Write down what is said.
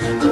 oh you.